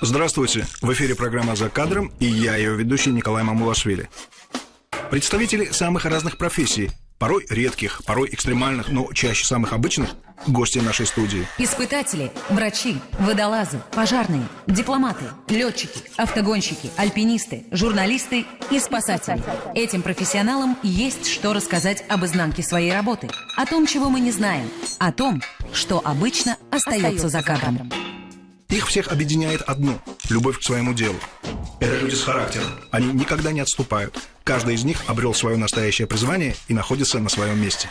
Здравствуйте! В эфире программа «За кадром» и я, ее ведущий Николай Мамулашвили. Представители самых разных профессий, порой редких, порой экстремальных, но чаще самых обычных, гости нашей студии. Испытатели, врачи, водолазы, пожарные, дипломаты, летчики, автогонщики, альпинисты, журналисты и спасатели. Этим профессионалам есть что рассказать об изнанке своей работы, о том, чего мы не знаем, о том, что обычно остается за кадром. Их всех объединяет одно – любовь к своему делу. Это люди с характером. Они никогда не отступают. Каждый из них обрел свое настоящее призвание и находится на своем месте.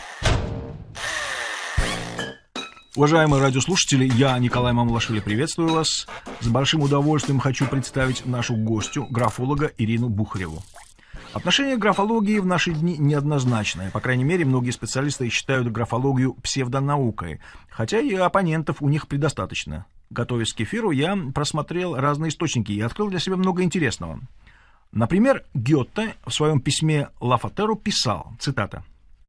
Уважаемые радиослушатели, я, Николай Мамулашвили, приветствую вас. С большим удовольствием хочу представить нашу гостю, графолога Ирину Бухареву. Отношение к графологии в наши дни неоднозначное. По крайней мере, многие специалисты считают графологию псевдонаукой, хотя и оппонентов у них предостаточно. Готовясь к эфиру, я просмотрел разные источники и открыл для себя много интересного. Например, Гёте в своем письме Лафатеру писал, цитата,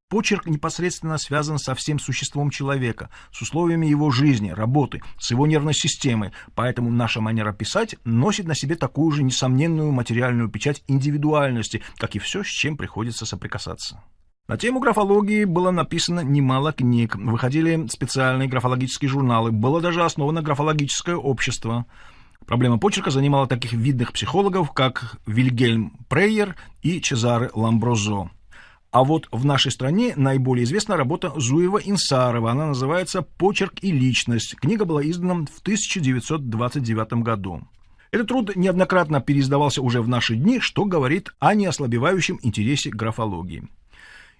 Почерк непосредственно связан со всем существом человека, с условиями его жизни, работы, с его нервной системой, поэтому наша манера писать носит на себе такую же несомненную материальную печать индивидуальности, как и все, с чем приходится соприкасаться. На тему графологии было написано немало книг, выходили специальные графологические журналы, было даже основано графологическое общество. Проблема почерка занимала таких видных психологов, как Вильгельм Прейер и Чезаре Ламброзо. А вот в нашей стране наиболее известна работа Зуева-Инсарова. Она называется «Почерк и личность». Книга была издана в 1929 году. Этот труд неоднократно переиздавался уже в наши дни, что говорит о неослабевающем интересе графологии.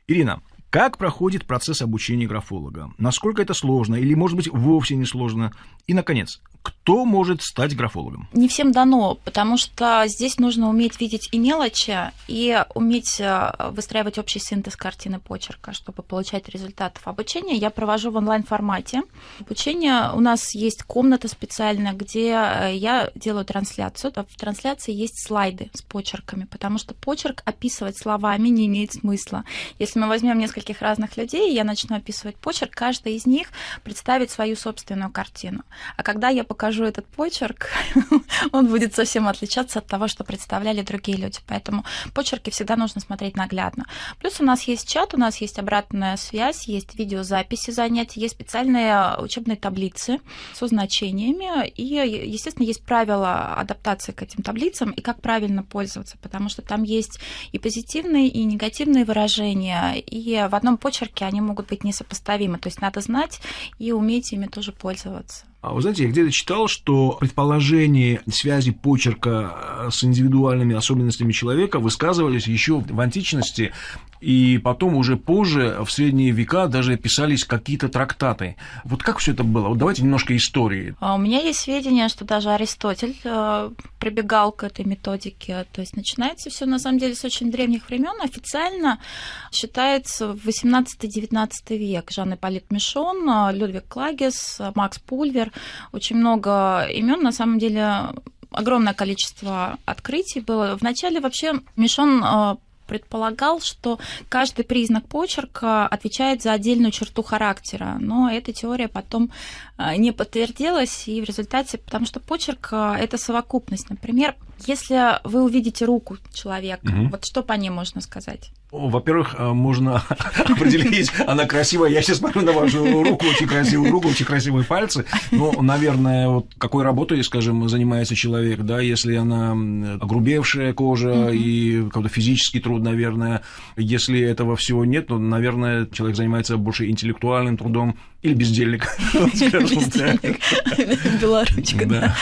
Ирина, как проходит процесс обучения графолога? Насколько это сложно или, может быть, вовсе не сложно? И, наконец, кто может стать графологом? Не всем дано, потому что здесь нужно уметь видеть и мелочи, и уметь э, выстраивать общий синтез картины почерка, чтобы получать результатов обучения. Я провожу в онлайн-формате. Обучение у нас есть комната специальная, где э, я делаю трансляцию. В трансляции есть слайды с почерками, потому что почерк описывать словами не имеет смысла. Если мы возьмем нескольких разных людей, я начну описывать почерк, каждый из них представит свою собственную картину. А когда я покажу этот почерк, он будет совсем отличаться от того, что представляли другие люди. Поэтому почерки всегда нужно смотреть наглядно. Плюс у нас есть чат, у нас есть обратная связь, есть видеозаписи занятий, есть специальные учебные таблицы со значениями. И, естественно, есть правила адаптации к этим таблицам и как правильно пользоваться, потому что там есть и позитивные, и негативные выражения, и в одном почерке они могут быть несопоставимы. То есть надо знать и уметь ими тоже пользоваться. А вы знаете, я где-то читал, что предположения связи почерка э, с индивидуальными особенностями человека высказывались еще в античности, и потом уже позже, в средние века, даже писались какие-то трактаты. Вот как все это было? Вот давайте немножко истории. А у меня есть сведения, что даже Аристотель э, прибегал к этой методике. То есть начинается все на самом деле с очень древних времен. Официально считается 18-19 век. Жан-Ипполит Мишон, э, Людвиг Клагес, Макс Пульвер, очень много имен, на самом деле огромное количество открытий было. Вначале вообще Мишон э, предполагал, что каждый признак почерка отвечает за отдельную черту характера, но эта теория потом э, не подтвердилась, и в результате, потому что почерк э, – это совокупность. Например, если вы увидите руку человека, угу. вот что по ней можно сказать? Во-первых, э, можно определить, она красивая. Я сейчас смотрю на вашу руку, очень красивую руку, очень красивые пальцы. Ну, наверное, вот какой работой, скажем, занимается человек, да, если она огрубевшая кожа mm-hmm. и какой-то физический труд, наверное. Если этого всего нет, то, наверное, человек занимается больше интеллектуальным трудом или бездельник, Бездельник, белоручка, да.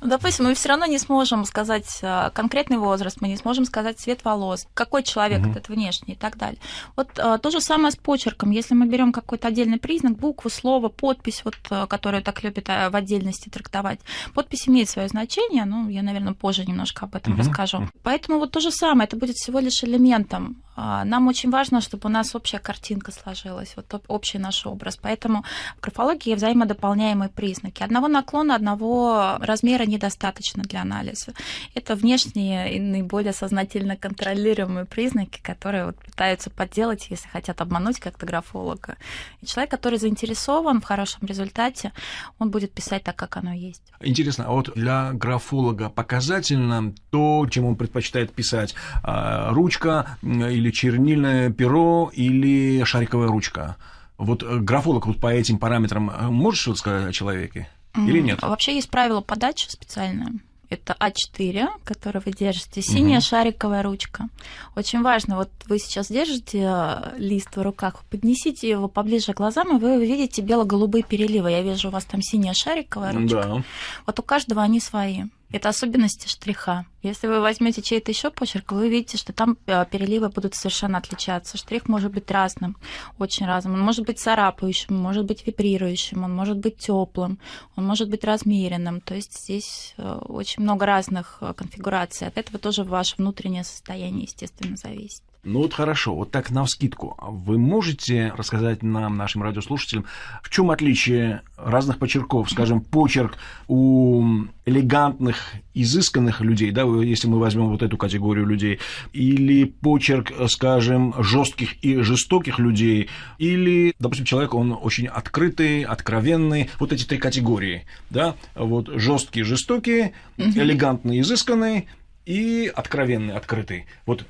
Ну, допустим, мы все равно не сможем сказать э, конкретный возраст, мы не сможем сказать цвет волос, какой человек этот внешний и так далее. Вот э, то же самое с почерком. Если мы берем какой-то отдельный признак, букву, слово, подпись, вот, э, которую так любят в отдельности трактовать, подпись имеет свое значение, ну, я, наверное, позже немножко об этом расскажу. Поэтому вот то же самое, это будет всего лишь элементом нам очень важно, чтобы у нас общая картинка сложилась, вот общий наш образ. Поэтому в графологии взаимодополняемые признаки. Одного наклона, одного размера недостаточно для анализа. Это внешние и наиболее сознательно контролируемые признаки, которые вот пытаются подделать, если хотят обмануть как-то графолога. И человек, который заинтересован в хорошем результате, он будет писать так, как оно есть. Интересно, а вот для графолога показательно то, чем он предпочитает писать, а, ручка или чернильное перо или шариковая ручка? Вот э, графолог вот по этим параметрам э, может что-то сказать о человеке или нет? Вообще есть правило подачи специальное. Это А4, который вы держите, синяя угу. шариковая ручка. Очень важно, вот вы сейчас держите э, лист в руках, поднесите его поближе к глазам, и вы увидите бело-голубые переливы. Я вижу, у вас там синяя шариковая ручка. Да. Вот у каждого они свои. Это особенности штриха. Если вы возьмете чей-то еще почерк, вы увидите, что там э, переливы будут совершенно отличаться. Штрих может быть разным, очень разным. Он может быть царапающим, может быть вибрирующим, он может быть теплым, он может быть размеренным. То есть здесь э, очень много разных э, конфигураций. От этого тоже ваше внутреннее состояние, естественно, зависит. Ну вот хорошо, вот так на вскидку. Вы можете рассказать нам, нашим радиослушателям, в чем отличие разных почерков? Скажем, почерк у элегантных, изысканных людей, да, если мы возьмем вот эту категорию людей, или почерк, скажем, жестких и жестоких людей, или, допустим, человек, он очень открытый, откровенный, вот эти три категории, да, вот жесткие, жестокие, элегантный, изысканный и откровенный, открытый. Вот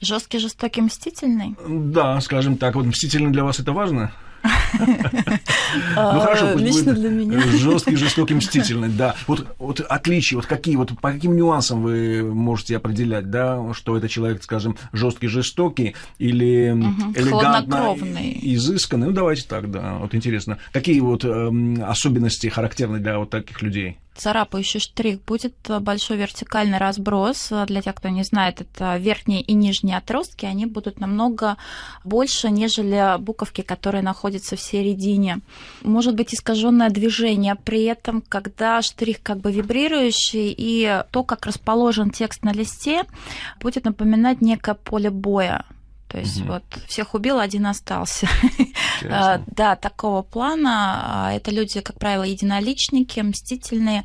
Жесткий, жестокий, мстительный? Да, скажем так. Вот мстительный для вас это важно? Ну хорошо, лично для меня. Жесткий, жестокий, мстительный, да. Вот, вот отличия, вот какие, вот по каким нюансам вы можете определять, да, что это человек, скажем, жесткий, жестокий или элегантно, изысканный. Ну давайте так, да. Вот интересно, какие вот э, особенности характерны для вот таких людей? Царапающий штрих будет большой вертикальный разброс. Для тех, кто не знает, это верхние и нижние отростки, они будут намного больше, нежели буковки, которые находятся в середине. Может быть искаженное движение, при этом, когда штрих как бы вибрирующий, и то, как расположен текст на листе, будет напоминать некое поле боя. То есть угу. вот всех убил, один остался. А, да, такого плана. А, это люди, как правило, единоличники, мстительные.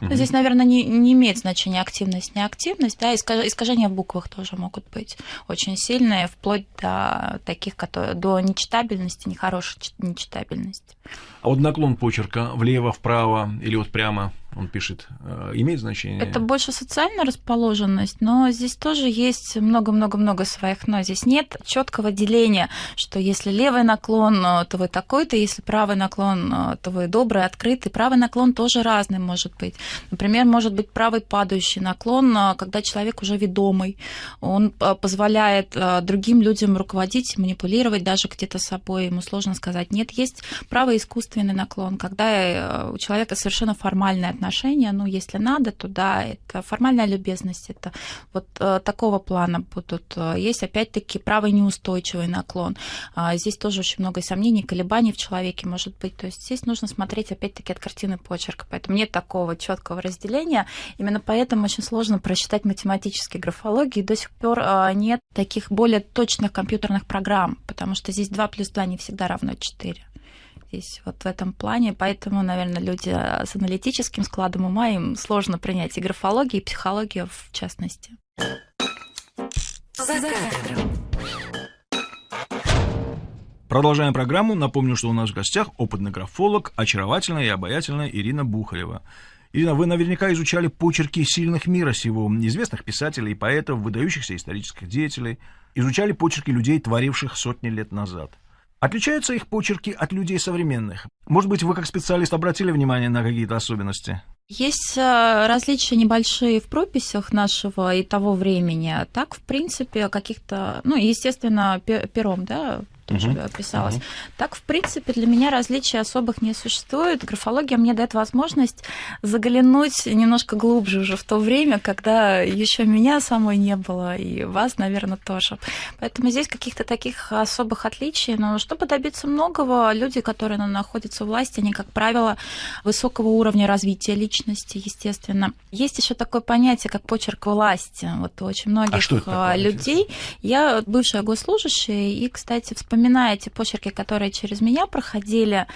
Угу. Здесь, наверное, не, не имеет значения активность, неактивность. Да, искажения в буквах тоже могут быть очень сильные, вплоть до таких, которые, до нечитабельности, нехорошей нечитабельности. А вот наклон почерка влево, вправо или вот прямо он пишет, э, имеет значение? Это больше социальная расположенность, но здесь тоже есть много-много-много своих но. Здесь нет четкого деления, что если левый наклон, э, то вы такой-то, если правый наклон, э, то вы добрый, открытый. Правый наклон тоже разный может быть. Например, может быть правый падающий наклон, когда человек уже ведомый. Он позволяет другим людям руководить, манипулировать даже где-то собой. Ему сложно сказать нет. Есть правый искусственный наклон, когда у человека совершенно формальное отношения, ну, если надо, то да, это формальная любезность, это вот э, такого плана будут. Э, есть, опять-таки, правый неустойчивый наклон. Э, здесь тоже очень много сомнений, колебаний в человеке может быть. То есть здесь нужно смотреть, опять-таки, от картины почерка. Поэтому нет такого четкого разделения. Именно поэтому очень сложно просчитать математические графологии. До сих пор э, нет таких более точных компьютерных программ, потому что здесь 2 плюс 2 не всегда равно 4 здесь вот в этом плане. Поэтому, наверное, люди с аналитическим складом ума им сложно принять и графологию, и психологию в частности. Продолжаем программу. Напомню, что у нас в гостях опытный графолог, очаровательная и обаятельная Ирина Бухарева. Ирина, вы наверняка изучали почерки сильных мира сего, известных писателей, поэтов, выдающихся исторических деятелей, изучали почерки людей, творивших сотни лет назад. Отличаются их почерки от людей современных? Может быть, вы как специалист обратили внимание на какие-то особенности? Есть э, различия небольшие в прописях нашего и того времени. Так, в принципе, каких-то, ну, естественно, пером, да, тоже угу. писалось. Угу. Так, в принципе, для меня различий особых не существует. Графология мне дает возможность заглянуть немножко глубже уже в то время, когда еще меня самой не было, и вас, наверное, тоже. Поэтому здесь каких-то таких особых отличий. Но чтобы добиться многого, люди, которые находятся у власти, они, как правило, высокого уровня развития личности, естественно. Есть еще такое понятие, как почерк власти. Вот у очень многих а что это людей. Я бывшая госслужащая, и, кстати, вспоминая эти почерки, которые через меня проходили,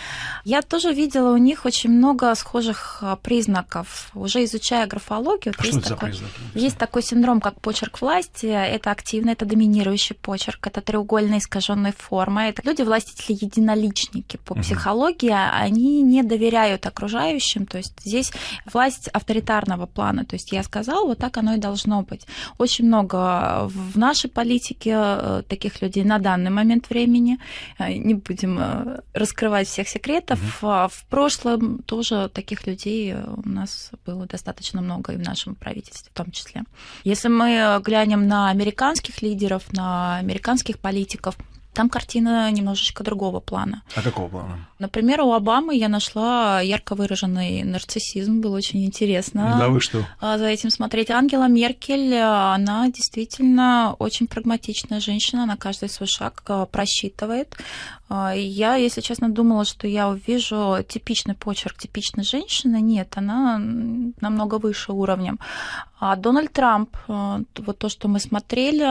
я тоже видела у них очень много схожих а, признаков. Уже изучая графологию, а есть, такой, есть такой синдром, как почерк власти. Это активный, это доминирующий почерк, это треугольная искаженная форма. Это люди властители единоличники по угу. психологии, они не доверяют окружающим. То есть здесь власть авторитарного плана. То есть я сказал, вот так оно и должно быть. Очень много в нашей политике э, таких людей на данный момент времени. Э, не будем э, раскрывать всех секретов. Угу. В прошлом тоже таких людей у нас было достаточно много и в нашем правительстве в том числе. Если мы глянем на американских лидеров, на американских политиков, там картина немножечко другого плана. А какого плана? Например, у Обамы я нашла ярко выраженный нарциссизм, было очень интересно. Да вы что? А, за этим смотреть. Ангела Меркель, она действительно очень прагматичная женщина, она каждый свой шаг а, просчитывает. А, я, если честно, думала, что я увижу типичный почерк типичной женщины. Нет, она намного выше уровнем. А Дональд Трамп, вот то, что мы смотрели,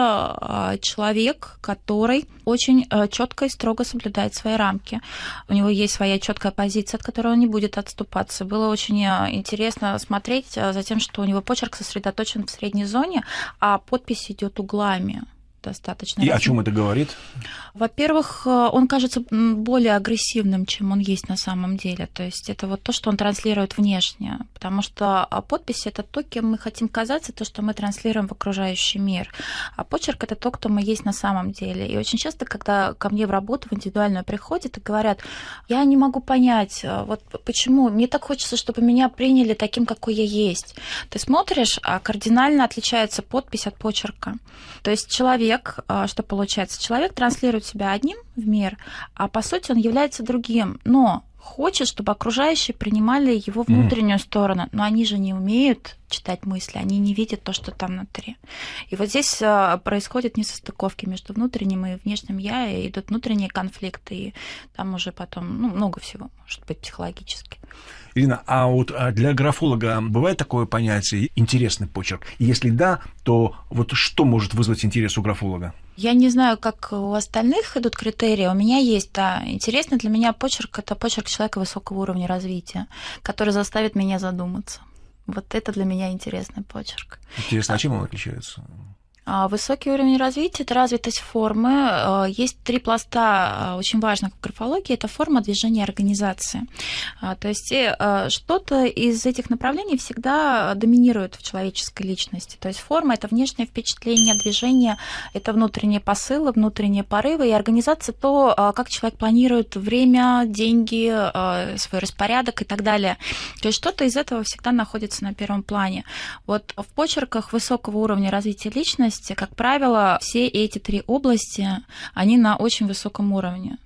человек, который очень четко и строго соблюдает свои рамки. У него есть своя четкая позиция, от которой он не будет отступаться. Было очень э, интересно смотреть э, за тем, что у него почерк сосредоточен в средней зоне, а подпись идет углами достаточно. И разным. о чем это говорит? Во-первых, э, он кажется более агрессивным, чем он есть на самом деле. То есть это вот то, что он транслирует внешне. Потому что а, подпись это то, кем мы хотим казаться, то, что мы транслируем в окружающий мир. А почерк это то, кто мы есть на самом деле. И очень часто, когда ко мне в работу, в индивидуальную приходят и говорят, я не могу понять, э, вот почему, мне так хочется, чтобы меня приняли таким, какой я есть. Ты смотришь, а кардинально отличается подпись от почерка. То есть человек человек, а, что получается, человек транслирует себя одним в мир, а по сути он является другим, но хочет, чтобы окружающие принимали его внутреннюю mm. сторону, но они же не умеют читать мысли, они не видят то, что там внутри. И вот здесь а, происходят несостыковки между внутренним и внешним я, и идут внутренние конфликты, и там уже потом ну, много всего может быть психологически. Ирина, а вот а для графолога бывает такое понятие интересный почерк? Если да, то вот что может вызвать интерес у графолога? Я не знаю, как у остальных идут критерии. У меня есть, да. Интересный для меня почерк – это почерк человека высокого уровня развития, который заставит меня задуматься. Вот это для меня интересный почерк. Интересно, а чем он отличается? А, высокий уровень развития – это развитость формы. А, есть три пласта а, очень важных в графологии. Это форма движения организации. То есть э, что-то из этих направлений всегда доминирует в человеческой личности. То есть форма – это внешнее впечатление, движение – это внутренние посылы, внутренние порывы. И организация – то, как человек планирует время, деньги, свой распорядок и так далее. То есть что-то из этого всегда находится на первом плане. Вот в почерках высокого уровня развития личности области, как правило, все эти три области, они на очень высоком уровне.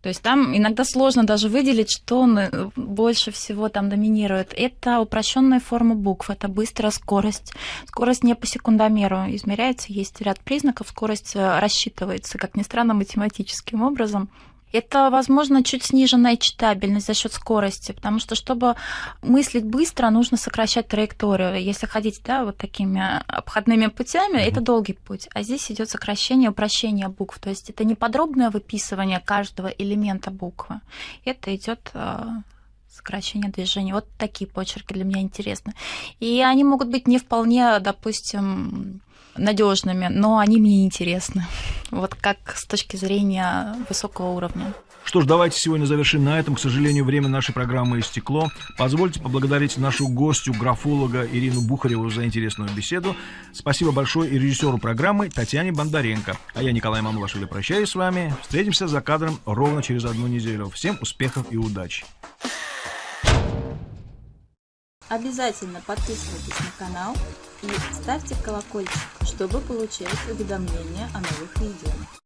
То есть там иногда сложно даже выделить, что больше всего там доминирует. Это упрощенная форма букв, это быстрая скорость. Скорость не по секундомеру измеряется, есть ряд признаков, скорость э, рассчитывается, как ни странно, математическим образом. Это, возможно, чуть сниженная читабельность за счет скорости, потому что, чтобы мыслить быстро, нужно сокращать траекторию. Если ходить да, вот такими обходными путями, mm-hmm. это долгий путь. А здесь идет сокращение, упрощение букв. То есть это не подробное выписывание каждого элемента буквы. Это идет э, сокращение движения. Вот такие почерки для меня интересны. И они могут быть не вполне, допустим, надежными, но они мне интересны. Вот как с точки зрения высокого уровня. Что ж, давайте сегодня завершим на этом. К сожалению, время нашей программы истекло. Позвольте поблагодарить нашу гостью, графолога Ирину Бухареву за интересную беседу. Спасибо большое и режиссеру программы Татьяне Бондаренко. А я, Николай Мамлашвили, прощаюсь с вами. Встретимся за кадром ровно через одну неделю. Всем успехов и удачи! Обязательно подписывайтесь на канал и ставьте колокольчик, чтобы получать уведомления о новых видео.